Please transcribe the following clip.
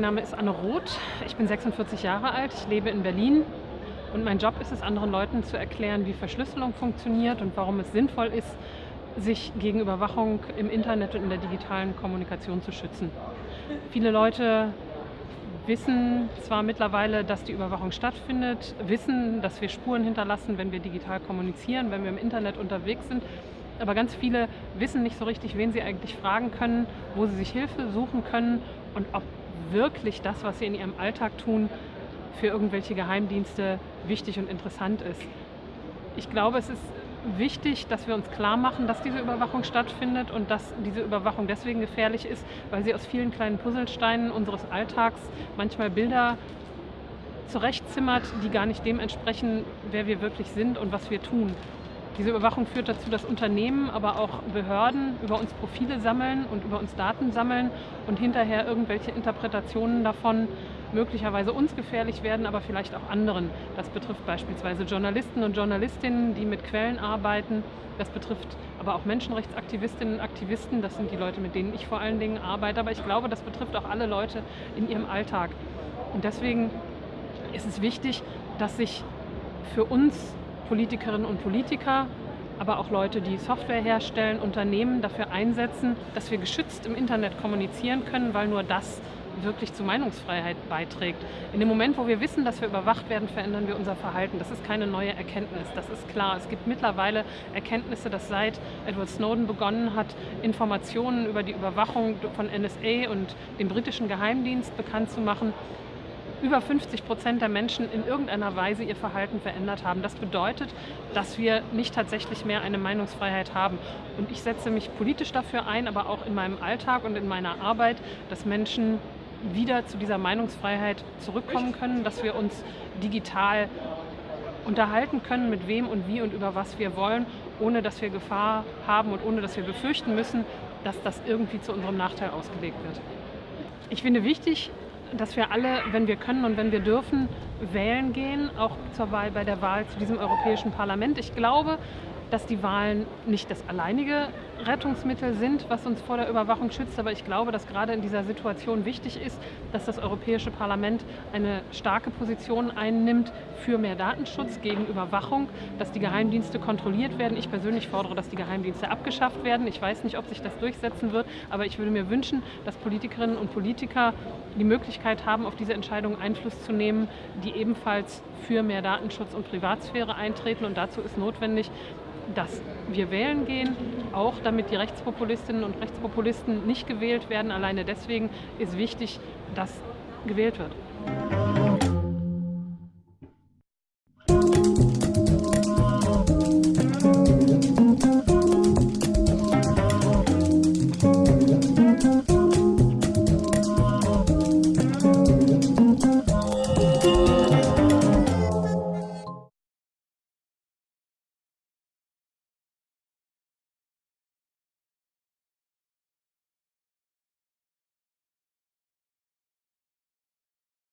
Name ist Anne Roth. Ich bin 46 Jahre alt. Ich lebe in Berlin. Und mein Job ist es, anderen Leuten zu erklären, wie Verschlüsselung funktioniert und warum es sinnvoll ist, sich gegen Überwachung im Internet und in der digitalen Kommunikation zu schützen. Viele Leute wissen zwar mittlerweile, dass die Überwachung stattfindet, wissen, dass wir Spuren hinterlassen, wenn wir digital kommunizieren, wenn wir im Internet unterwegs sind, aber ganz viele wissen nicht so richtig, wen sie eigentlich fragen können, wo sie sich Hilfe suchen können und ob wirklich das, was sie in ihrem Alltag tun, für irgendwelche Geheimdienste wichtig und interessant ist. Ich glaube, es ist wichtig, dass wir uns klar machen, dass diese Überwachung stattfindet und dass diese Überwachung deswegen gefährlich ist, weil sie aus vielen kleinen Puzzlesteinen unseres Alltags manchmal Bilder zurechtzimmert, die gar nicht dem entsprechen, wer wir wirklich sind und was wir tun. Diese Überwachung führt dazu, dass Unternehmen, aber auch Behörden über uns Profile sammeln und über uns Daten sammeln und hinterher irgendwelche Interpretationen davon möglicherweise uns gefährlich werden, aber vielleicht auch anderen. Das betrifft beispielsweise Journalisten und Journalistinnen, die mit Quellen arbeiten. Das betrifft aber auch Menschenrechtsaktivistinnen und Aktivisten. Das sind die Leute, mit denen ich vor allen Dingen arbeite. Aber ich glaube, das betrifft auch alle Leute in ihrem Alltag. Und deswegen ist es wichtig, dass sich für uns Politikerinnen und Politiker, aber auch Leute, die Software herstellen, Unternehmen dafür einsetzen, dass wir geschützt im Internet kommunizieren können, weil nur das wirklich zu Meinungsfreiheit beiträgt. In dem Moment, wo wir wissen, dass wir überwacht werden, verändern wir unser Verhalten. Das ist keine neue Erkenntnis, das ist klar. Es gibt mittlerweile Erkenntnisse, dass seit Edward Snowden begonnen hat, Informationen über die Überwachung von NSA und dem britischen Geheimdienst bekannt zu machen, über 50 Prozent der Menschen in irgendeiner Weise ihr Verhalten verändert haben. Das bedeutet, dass wir nicht tatsächlich mehr eine Meinungsfreiheit haben. Und ich setze mich politisch dafür ein, aber auch in meinem Alltag und in meiner Arbeit, dass Menschen wieder zu dieser Meinungsfreiheit zurückkommen können, dass wir uns digital unterhalten können, mit wem und wie und über was wir wollen, ohne dass wir Gefahr haben und ohne dass wir befürchten müssen, dass das irgendwie zu unserem Nachteil ausgelegt wird. Ich finde wichtig, dass wir alle, wenn wir können und wenn wir dürfen, wählen gehen, auch zur Wahl, bei der Wahl zu diesem Europäischen Parlament. Ich glaube, dass die Wahlen nicht das alleinige Rettungsmittel sind, was uns vor der Überwachung schützt. Aber ich glaube, dass gerade in dieser Situation wichtig ist, dass das Europäische Parlament eine starke Position einnimmt für mehr Datenschutz gegen Überwachung, dass die Geheimdienste kontrolliert werden. Ich persönlich fordere, dass die Geheimdienste abgeschafft werden. Ich weiß nicht, ob sich das durchsetzen wird, aber ich würde mir wünschen, dass Politikerinnen und Politiker die Möglichkeit haben, auf diese Entscheidungen Einfluss zu nehmen, die ebenfalls für mehr Datenschutz und Privatsphäre eintreten. Und dazu ist notwendig, dass wir wählen gehen, auch damit die Rechtspopulistinnen und Rechtspopulisten nicht gewählt werden. Alleine deswegen ist wichtig, dass gewählt wird.